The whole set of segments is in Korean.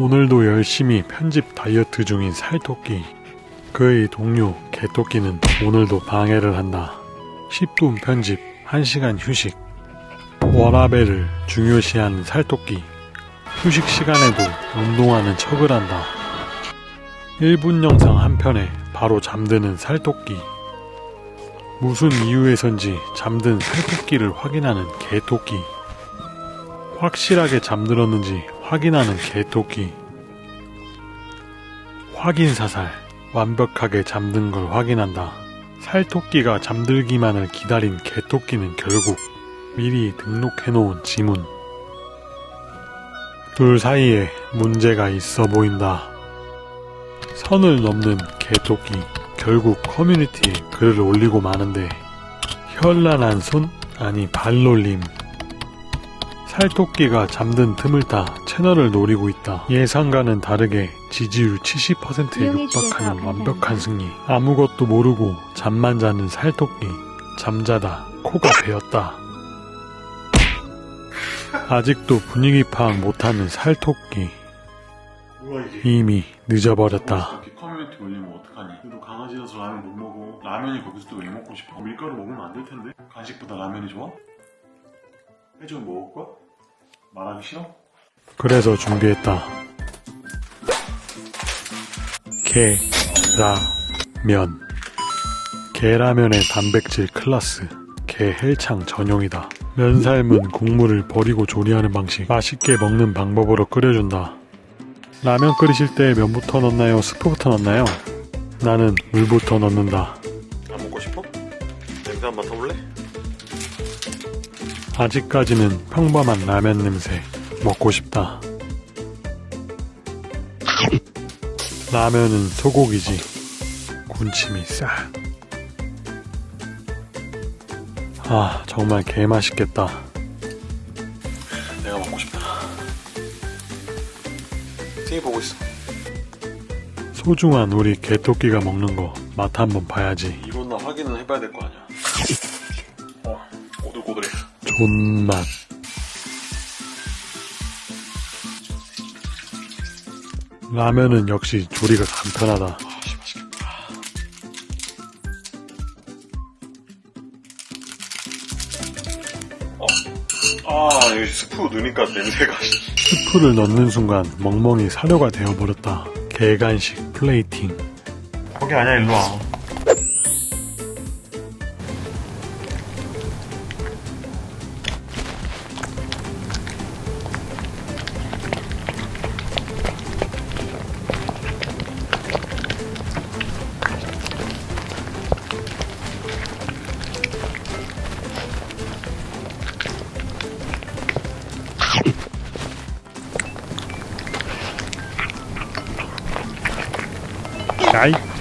오늘도 열심히 편집 다이어트 중인 살토끼. 그의 동료 개토끼는 오늘도 방해를 한다. 10분 편집, 1시간 휴식. 워라벨을 중요시하는 살토끼. 휴식 시간에도 운동하는 척을 한다. 1분 영상 한 편에 바로 잠드는 살토끼. 무슨 이유에선지 잠든 살토끼를 확인하는 개토끼. 확실하게 잠들었는지 확인하는 개토끼. 확인 사살. 완벽하게 잠든 걸 확인한다. 살토끼가 잠들기만을 기다린 개토끼는 결국 미리 등록해놓은 지문. 둘 사이에 문제가 있어 보인다. 선을 넘는 개토끼. 결국 커뮤니티에 글을 올리고 마는데 현란한 손? 아니 발놀림. 살토끼가 잠든 틈을 타 채널을 노리고 있다. 예상과는 다르게 지지율 70%에 육박하는 완벽한 승리. 아무것도 모르고 잠만 자는 살토끼. 잠자다 코가 베었다. 아직도 분위기 파악 못하는 살토끼. 이미 늦어버렸다. 커뮤니티 올리면 어떡하니 그래도 강아지여서 라면 못 먹어 라면이 거기서 또 왜 먹고 싶어 밀가루 먹으면 안 될 텐데 간식보다 라면이 좋아? 해주면 먹을 거야? 말하기 싫어? 그래서 준비했다. 게라면. 게라면의 단백질 클라스. 게 헬창 전용이다. 면 삶은 국물을 버리고 조리하는 방식. 맛있게 먹는 방법으로 끓여준다. 라면 끓이실 때 면부터 넣나요? 스프부터 넣나요? 나는 물부터 넣는다. 안 먹고 싶어? 냄새 한 맡아볼래? 아직까지는 평범한 라면 냄새. 먹고 싶다. 라면은 소고기지. 군침이 싹. 아, 정말 개맛있겠다. 내가 먹고 싶다 TV 보고 있어 소중한 우리 개토끼가 먹는 거 맛 한번 봐야지. 이건 나 확인은 해봐야 될 거 아니야 어 오들오들해 존맛. 라면은 역시 조리가 간편하다. 아씨 맛있겠다 어. 아 여기 스프 넣으니까 냄새가 스프를 넣는 순간 멍멍이 사료가 되어버렸다. 개간식 플레이팅. 거기 아니야 일로 와 야이.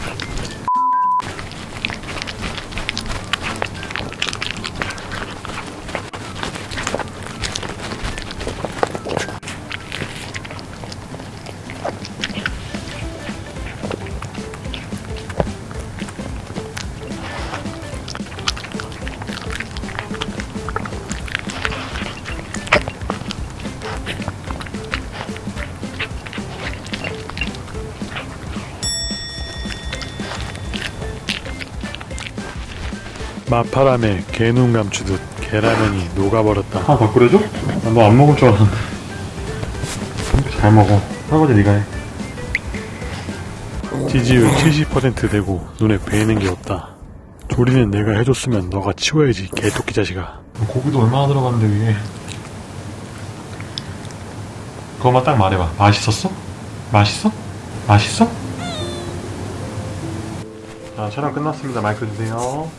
마파람에 개눈 감추듯 계라면이 녹아버렸다. 하나 더 끓여줘? 너안 먹을 줄 알았는데 잘 먹어 설거지 네가 해 지지율 70% 되고 눈에 베이는 게 없다. 조리는 내가 해줬으면 너가 치워야지 개토끼 자식아. 고기도 얼마나 들어갔는데 위에 그것만 딱 말해봐 맛있었어? 맛있어? 맛있어? 자 촬영 끝났습니다 마이크 주세요